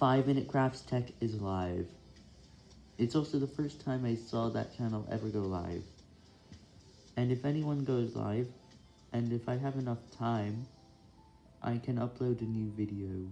5 Minute Crafts Tech is live. It's also the first time I saw that channel ever go live. And if anyone goes live, and if I have enough time, I can upload a new video.